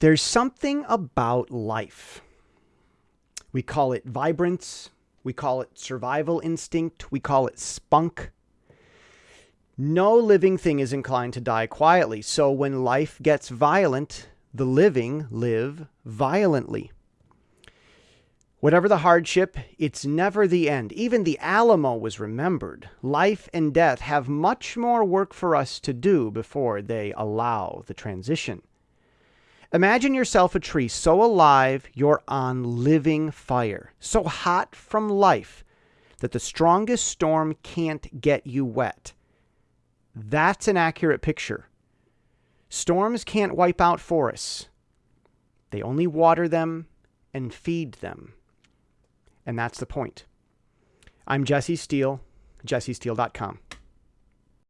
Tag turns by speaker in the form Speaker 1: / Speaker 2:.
Speaker 1: There's something about life. We call it vibrance, we call it survival instinct, we call it spunk. No living thing is inclined to die quietly, so when life gets violent, the living live violently. Whatever the hardship, it's never the end. Even the Alamo was remembered. Life and death have much more work for us to do before they allow the transition. Imagine yourself a tree so alive you're on living fire, so hot from life that the strongest storm can't get you wet. That's an accurate picture. Storms can't wipe out forests. They only water them and feed them. And that's the point. I'm Jesse Steele, jessesteele.com.